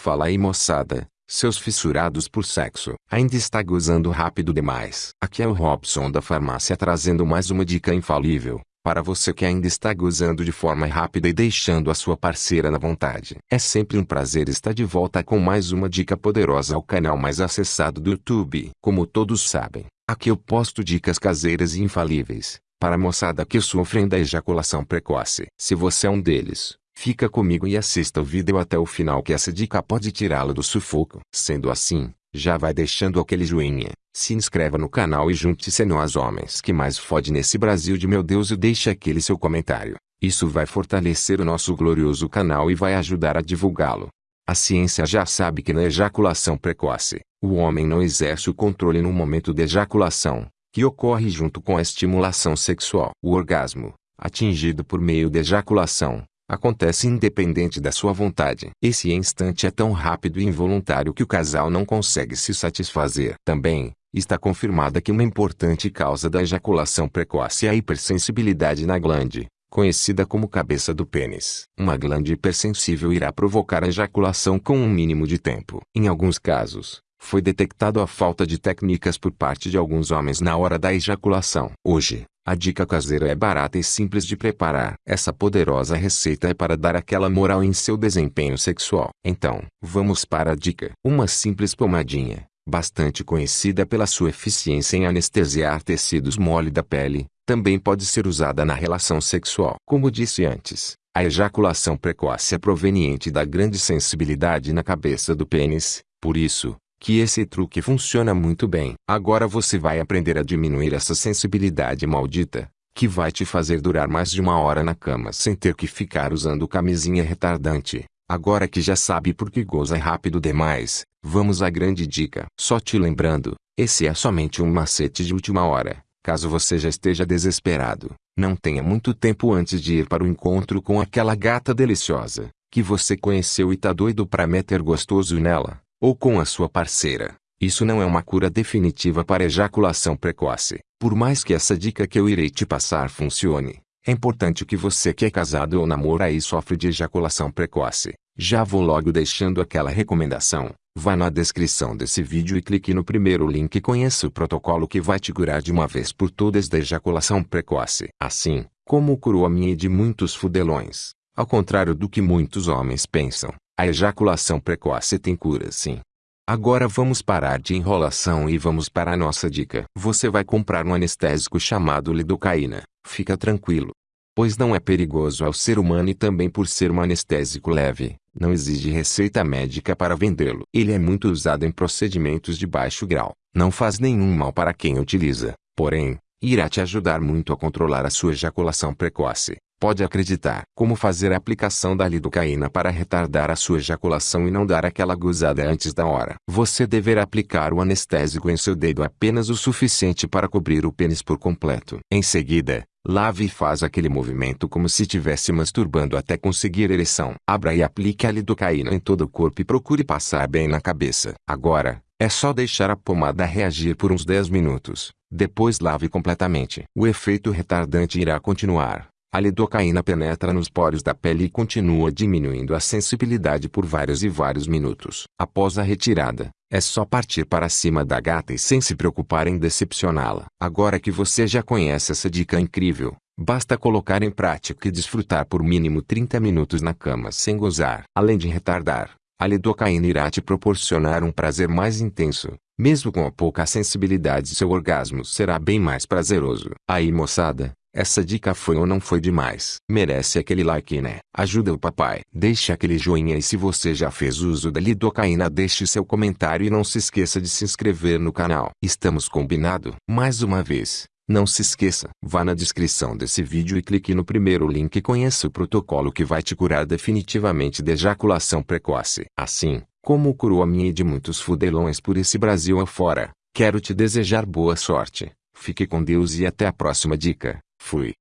Fala aí moçada, seus fissurados por sexo. Ainda está gozando rápido demais. Aqui é o Robson da farmácia trazendo mais uma dica infalível. Para você que ainda está gozando de forma rápida e deixando a sua parceira na vontade. É sempre um prazer estar de volta com mais uma dica poderosa ao canal mais acessado do YouTube. Como todos sabem, aqui eu posto dicas caseiras e infalíveis para a moçada que sofrem da ejaculação precoce. Se você é um deles, fica comigo e assista o vídeo até o final que essa dica pode tirá-lo do sufoco. Sendo assim, já vai deixando aquele joinha, se inscreva no canal e junte-se a nós homens que mais fode nesse Brasil de meu Deus e deixe aquele seu comentário. Isso vai fortalecer o nosso glorioso canal e vai ajudar a divulgá-lo. A ciência já sabe que na ejaculação precoce, o homem não exerce o controle no momento de ejaculação, que ocorre junto com a estimulação sexual. O orgasmo, atingido por meio de ejaculação, acontece independente da sua vontade. Esse instante é tão rápido e involuntário que o casal não consegue se satisfazer. Também, está confirmada que uma importante causa da ejaculação precoce é a hipersensibilidade na glande, conhecida como cabeça do pênis. Uma glande hipersensível irá provocar a ejaculação com um mínimo de tempo. Em alguns casos, foi detectado a falta de técnicas por parte de alguns homens na hora da ejaculação. Hoje, a dica caseira é barata e simples de preparar. Essa poderosa receita é para dar aquela moral em seu desempenho sexual. Então, vamos para a dica. Uma simples pomadinha, bastante conhecida pela sua eficiência em anestesiar tecidos mole da pele, também pode ser usada na relação sexual. Como disse antes, a ejaculação precoce é proveniente da grande sensibilidade na cabeça do pênis, por isso, que esse truque funciona muito bem. Agora você vai aprender a diminuir essa sensibilidade maldita, que vai te fazer durar mais de uma hora na cama sem ter que ficar usando camisinha retardante. Agora que já sabe por que goza rápido demais, vamos à grande dica. Só te lembrando, esse é somente um macete de última hora. Caso você já esteja desesperado, não tenha muito tempo antes de ir para o encontro com aquela gata deliciosa, que você conheceu e tá doido pra meter gostoso nela ou com a sua parceira. Isso não é uma cura definitiva para ejaculação precoce. Por mais que essa dica que eu irei te passar funcione, é importante que você que é casado ou namora e sofre de ejaculação precoce, já vou logo deixando aquela recomendação. Vá na descrição desse vídeo e clique no primeiro link e conheça o protocolo que vai te curar de uma vez por todas da ejaculação precoce. Assim, como curou a minha e de muitos fudelões. Ao contrário do que muitos homens pensam, a ejaculação precoce tem cura sim. Agora vamos parar de enrolação e vamos para a nossa dica. Você vai comprar um anestésico chamado lidocaína. Fica tranquilo. Pois não é perigoso ao ser humano e também por ser um anestésico leve, não exige receita médica para vendê-lo. Ele é muito usado em procedimentos de baixo grau. Não faz nenhum mal para quem utiliza, porém, irá te ajudar muito a controlar a sua ejaculação precoce. Pode acreditar. Como fazer a aplicação da lidocaína para retardar a sua ejaculação e não dar aquela gozada antes da hora. Você deverá aplicar o anestésico em seu dedo apenas o suficiente para cobrir o pênis por completo. Em seguida, lave e faz aquele movimento como se estivesse masturbando até conseguir ereção. Abra e aplique a lidocaína em todo o corpo e procure passar bem na cabeça. Agora, é só deixar a pomada reagir por uns 10 minutos. Depois lave completamente. O efeito retardante irá continuar. A lidocaína penetra nos poros da pele e continua diminuindo a sensibilidade por vários e vários minutos. Após a retirada, é só partir para cima da gata e sem se preocupar em decepcioná-la. Agora que você já conhece essa dica incrível, basta colocar em prática e desfrutar por mínimo 30 minutos na cama sem gozar. Além de retardar, a lidocaína irá te proporcionar um prazer mais intenso. Mesmo com a pouca sensibilidade seu orgasmo será bem mais prazeroso. Aí moçada, essa dica foi ou não foi demais? Merece aquele like né? Ajuda o papai. Deixe aquele joinha e se você já fez uso da lidocaína deixe seu comentário e não se esqueça de se inscrever no canal. Estamos combinado? Mais uma vez, não se esqueça, vá na descrição desse vídeo e clique no primeiro link e conheça o protocolo que vai te curar definitivamente de ejaculação precoce. Assim, como curou a minha e de muitos fudelões por esse Brasil afora, quero te desejar boa sorte. Fique com Deus e até a próxima dica. Fui.